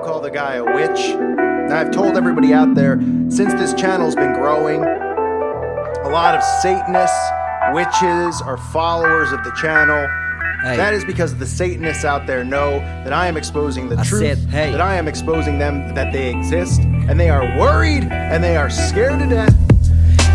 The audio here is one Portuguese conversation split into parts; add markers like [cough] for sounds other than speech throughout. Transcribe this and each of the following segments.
call the guy a witch. Now, I've told everybody out there since this channel's been growing, a lot of Satanists, witches are followers of the channel. Hey. That is because the Satanists out there know that I am exposing the I truth, said, hey. that I am exposing them that they exist, and they are worried and they are scared to death.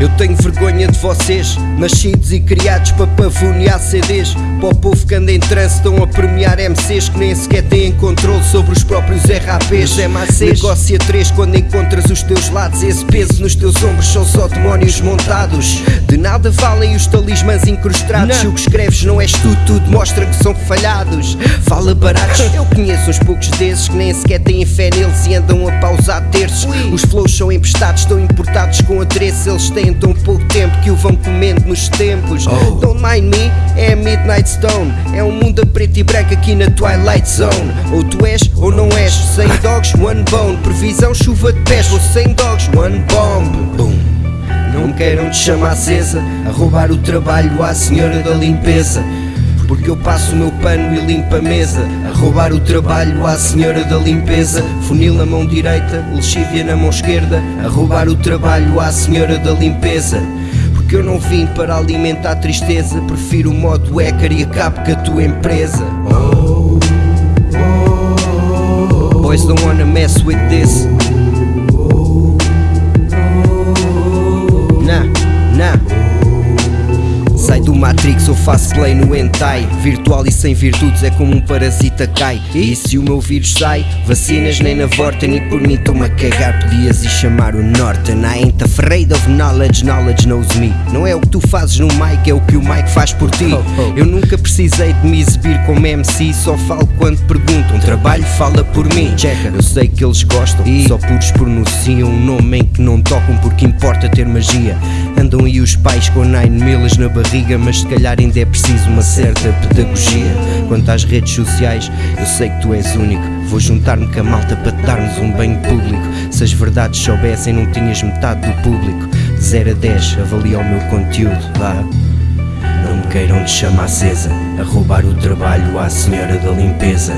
Eu tenho vergonha de vocês, nascidos e criados para pavonear CDs. Para o povo que anda em trânsito, estão a premiar MCs que nem sequer têm controle sobre os próprios RAPs. É macês. Negócio a três quando encontras os teus lados. Esse peso nos teus ombros são só demónios montados. De nada valem os talismãs incrustados. Se o que escreves não és tu, tudo mostra que são falhados. Fala baratos, [laughs] eu conheço uns poucos desses que nem sequer têm fé neles e andam a pausar terços. Os flows são emprestados, estão importados com adereço. Eles têm tão pouco tempo que o vão comendo nos tempos. Don't mind me, é a Midnight Stone. É um mundo a preto e branco aqui na Twilight Zone. Ou tu és ou não és. Sem dogs, one bone. Previsão, chuva de pés. Ou sem dogs, one bomb. Boom. Não queiram te chamar acesa A roubar o trabalho à senhora da limpeza Porque eu passo o meu pano e limpo a mesa A roubar o trabalho à senhora da limpeza. Funil na mão direita, lexívia na mão esquerda A roubar o trabalho à senhora da limpeza. Porque eu não vim para alimentar tristeza Prefiro o modo hacker e acabo com a tua empresa. Boys don't wanna mess with this. Nah, nah. Sai do Matrix, eu faço play no hentai. Virtual e sem virtudes é como um parasita cai. E se o meu vírus sai, vacinas nem na Vorten E por mim estou-me a cagar, podias ir chamar o Norton. I ain't afraid of knowledge, knowledge knows me. Não é o que tu fazes no mic, é o que o mic faz por ti. Eu nunca precisei de me exibir como MC Só falo quando perguntam, trabalho fala por mim. Checa, eu sei que eles gostam e? só puros pronunciam Um nome em que não tocam porque importa ter magia. Andam aí os pais com nine milas na barriga Mas se calhar ainda é preciso uma certa pedagogia. Quanto às redes sociais, eu sei que tu és único. Vou juntar-me com a malta para te darmos um banho público. Se as verdades soubessem não tinhas metade do público. De 0 a 10, avalia o meu conteúdo, vá. Não me queiram de chama acesa A roubar o trabalho à senhora da limpeza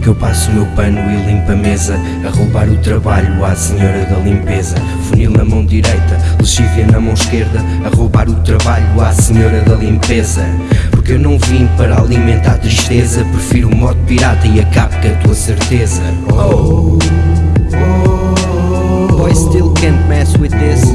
porque eu passo o meu pano e limpo a mesa A roubar o trabalho à senhora da limpeza Funil na mão direita, lexívia na mão esquerda A roubar o trabalho à senhora da limpeza Porque eu não vim para alimentar tristeza Prefiro o modo pirata e acabo com a tua certeza Oh, oh, Boy still can't mess with this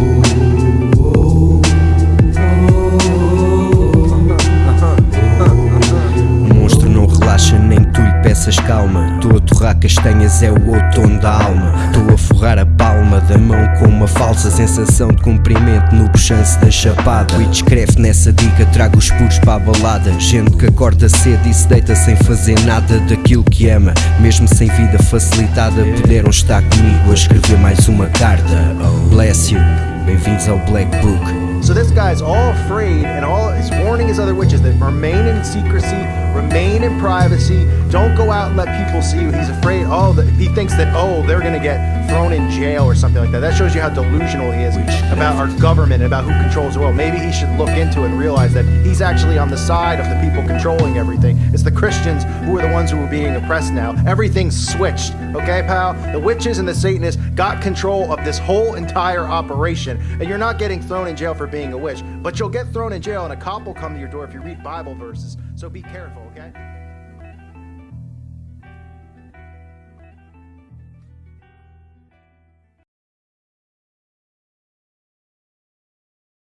peças calma. Estou a torrar castanhas é o outono da alma. Estou a forrar a palma da mão com uma falsa sensação de cumprimento no puxance da chapada. E descreve nessa dica trago os puros para a balada. Gente que acorda cedo e se deita sem fazer nada daquilo que ama. Mesmo sem vida facilitada puderam estar comigo a escrever mais uma carta. Bless you, bem-vindos ao Black Book So this guy's all afraid, and all he's warning his other witches that remain in secrecy, remain in privacy, don't go out and let people see you. He's afraid. Oh, that he thinks that oh they're gonna get thrown in jail or something like that. That shows you how delusional he is about our government, and about who controls the world. Maybe he should look into it and realize that he's actually on the side of the people controlling everything. It's the Christians who are the ones who are being oppressed now. Everything's switched. Okay, pal. The witches and the Satanists got control of this whole entire operation, and you're not getting thrown in jail for being a witch, but you'll get thrown in jail, and a cop will come to your door if you read Bible verses. So be careful, okay?